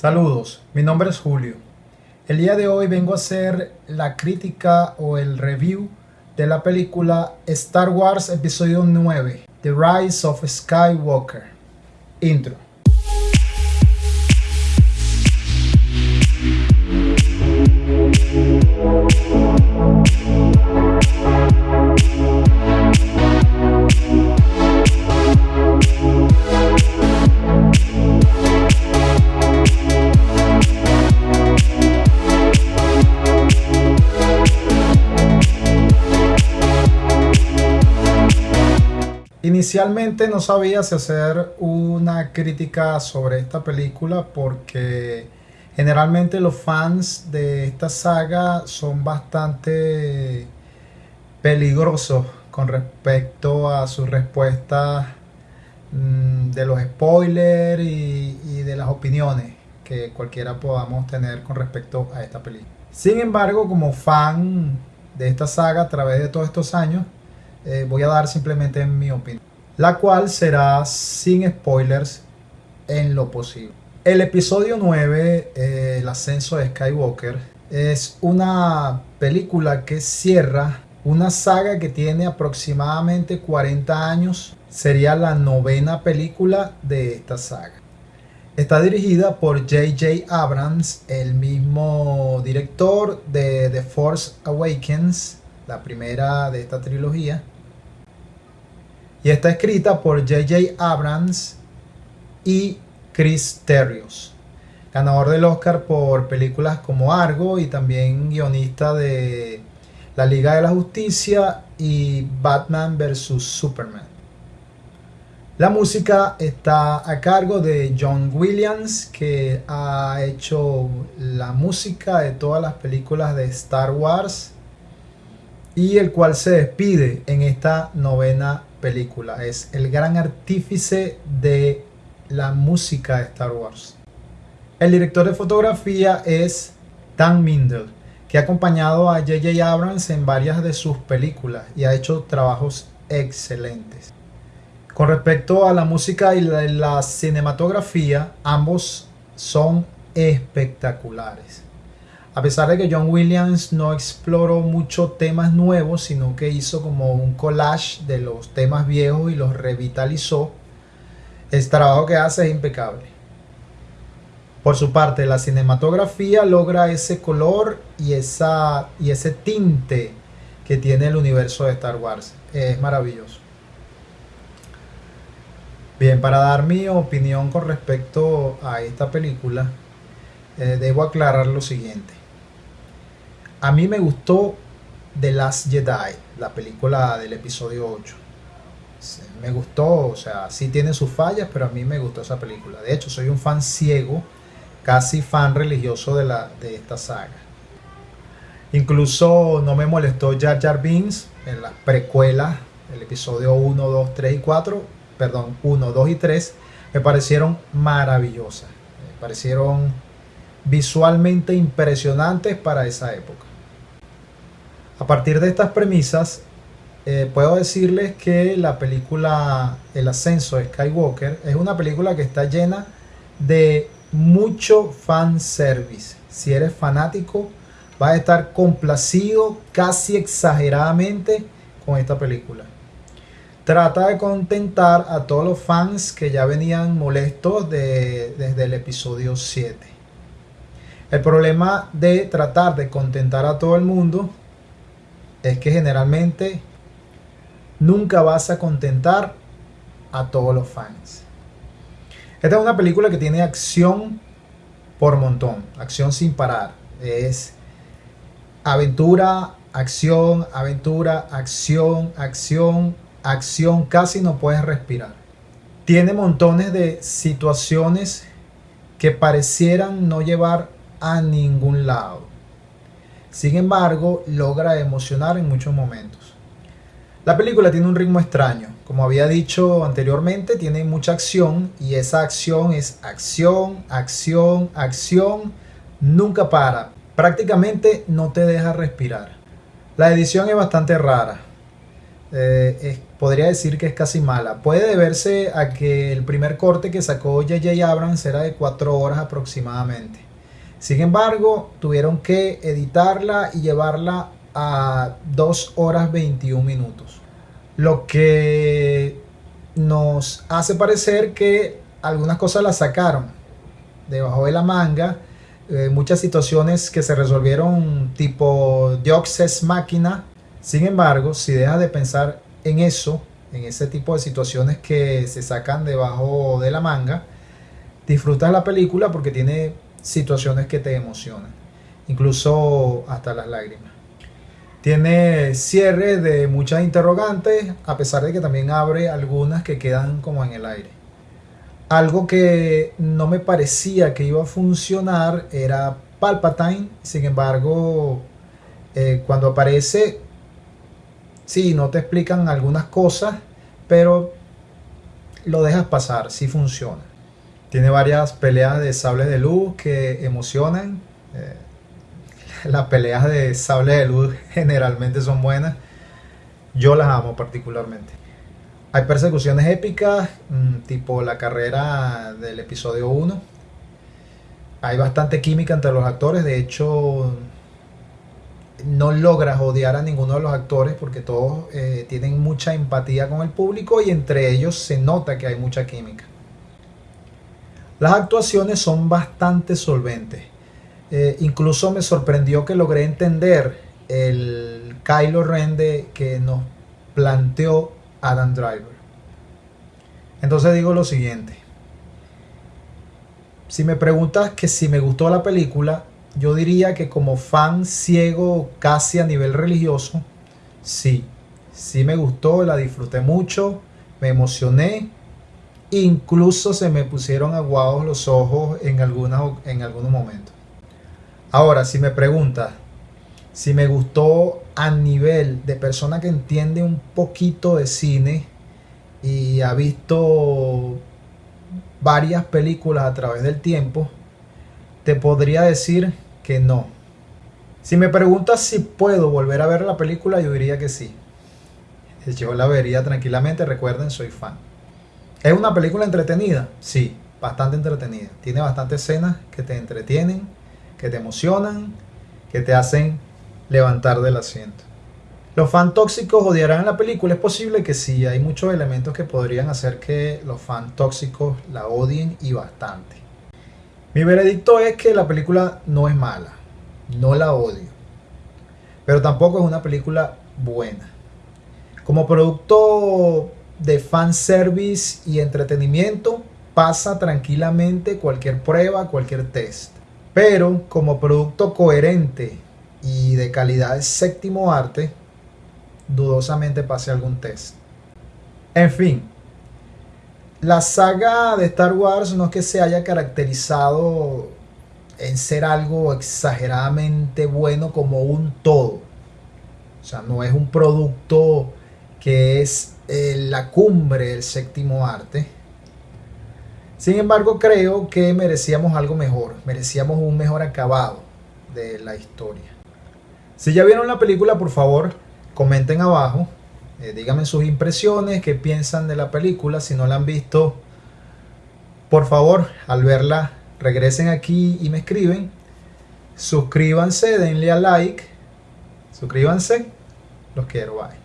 Saludos, mi nombre es Julio. El día de hoy vengo a hacer la crítica o el review de la película Star Wars Episodio 9, The Rise of Skywalker. Intro. Inicialmente no sabía si hacer una crítica sobre esta película porque generalmente los fans de esta saga son bastante peligrosos con respecto a su respuesta mm, de los spoilers y, y de las opiniones que cualquiera podamos tener con respecto a esta película. Sin embargo, como fan de esta saga a través de todos estos años, eh, voy a dar simplemente mi opinión, la cual será sin spoilers en lo posible. El episodio 9, eh, El ascenso de Skywalker, es una película que cierra una saga que tiene aproximadamente 40 años. Sería la novena película de esta saga. Está dirigida por J.J. Abrams, el mismo director de The Force Awakens, la primera de esta trilogía. Y está escrita por J.J. Abrams y Chris Terrios, ganador del Oscar por películas como Argo y también guionista de La Liga de la Justicia y Batman vs. Superman. La música está a cargo de John Williams, que ha hecho la música de todas las películas de Star Wars y el cual se despide en esta novena película. Es el gran artífice de la música de Star Wars. El director de fotografía es Dan Mindel, que ha acompañado a J.J. Abrams en varias de sus películas y ha hecho trabajos excelentes. Con respecto a la música y la, cinematografía, ambos son espectaculares. A pesar de que John Williams no exploró muchos temas nuevos, sino que hizo como un collage de los temas viejos y los revitalizó, el trabajo que hace es impecable. Por su parte, la cinematografía logra ese color y, esa, y ese tinte que tiene el universo de Star Wars. Es maravilloso. Bien, para dar mi opinión con respecto a esta película, eh, debo aclarar lo siguiente. A mí me gustó The Last Jedi, la película del episodio 8. Me gustó, o sea, sí tiene sus fallas, pero a mí me gustó esa película. De hecho, soy un fan ciego, casi fan religioso de, la, de esta saga. Incluso no me molestó Jar Jar Binks en las precuelas, el episodio 1, 2, 3 y 4, perdón, 1, 2 y 3, me parecieron maravillosas. Me parecieron visualmente impresionantes para esa época. A partir de estas premisas, eh, puedo decirles que la película El ascenso de Skywalker es una película que está llena de mucho fanservice. Si eres fanático, vas a estar complacido casi exageradamente con esta película. Trata de contentar a todos los fans que ya venían molestos desde el episodio 7. El problema de tratar de contentar a todo el mundo es que generalmente nunca vas a contentar a todos los fans. Esta es una película que tiene acción por montón, acción sin parar. Es aventura, acción, aventura, acción, acción, acción, casi no puedes respirar. Tiene montones de situaciones que parecieran no llevar a ningún lado. Sin embargo, logra emocionar en muchos momentos. La película tiene un ritmo extraño. Como había dicho anteriormente, tiene mucha acción y esa acción es acción, acción, acción. Nunca para. Prácticamente no te deja respirar. La edición es bastante rara. Eh, podría decir que es casi mala. Puede deberse a que el primer corte que sacó J.J. Abrams era de 4 horas aproximadamente. Sin embargo, tuvieron que editarla y llevarla a 2 horas 21 minutos. Lo que nos hace parecer que algunas cosas las sacaron debajo de la manga. Eh, muchas situaciones que se resolvieron tipo Dioxes máquina. Sin embargo, si dejas de pensar en eso, en ese tipo de situaciones que se sacan debajo de la manga, disfrutas la película porque tiene situaciones que te emocionan, incluso hasta las lágrimas. Tiene cierre de muchas interrogantes, a pesar de que también abre algunas que quedan como en el aire. Algo que no me parecía que iba a funcionar era Palpatine, sin embargo, eh, cuando aparece, sí, no te explican algunas cosas, pero lo dejas pasar, sí funciona. Tiene varias peleas de sables de luz que emocionan. Eh, las peleas de sable de luz generalmente son buenas. Yo las amo particularmente. Hay persecuciones épicas, mm, tipo la carrera del episodio 1. Hay bastante química entre los actores. De hecho, no logras odiar a ninguno de los actores porque todos eh, tienen mucha empatía con el público y entre ellos se nota que hay mucha química. Las actuaciones son bastante solventes. Eh, incluso me sorprendió que logré entender el Kylo Ren que nos planteó Adam Driver. Entonces digo lo siguiente. Si me preguntas que si me gustó la película, yo diría que como fan ciego casi a nivel religioso, sí, sí me gustó, la disfruté mucho, me emocioné, incluso se me pusieron aguados los ojos en, en algunos momentos. Ahora, si me preguntas si me gustó a nivel de persona que entiende un poquito de cine y ha visto varias películas a través del tiempo, te podría decir que no. Si me preguntas si puedo volver a ver la película, yo diría que sí. Yo la vería tranquilamente, recuerden, soy fan. ¿Es una película entretenida? Sí, bastante entretenida. Tiene bastantes escenas que te entretienen, que te emocionan, que te hacen levantar del asiento. ¿Los fans tóxicos odiarán la película? Es posible que sí, hay muchos elementos que podrían hacer que los fans tóxicos la odien y bastante. Mi veredicto es que la película no es mala, no la odio, pero tampoco es una película buena. Como producto de fanservice y entretenimiento, pasa tranquilamente cualquier prueba, cualquier test. Pero como producto coherente y de calidad de séptimo arte, dudosamente pase algún test. En fin, la saga de Star Wars no es que se haya caracterizado en ser algo exageradamente bueno como un todo. O sea, no es un producto que es eh, la cumbre del séptimo arte. Sin embargo, creo que merecíamos algo mejor, merecíamos un mejor acabado de la historia. Si ya vieron la película, por favor, comenten abajo eh, díganme sus impresiones, qué piensan de la película. Si no la han visto, por favor, al verla, regresen aquí y me escriben. Suscríbanse, denle a like. Suscríbanse. Los quiero, bye.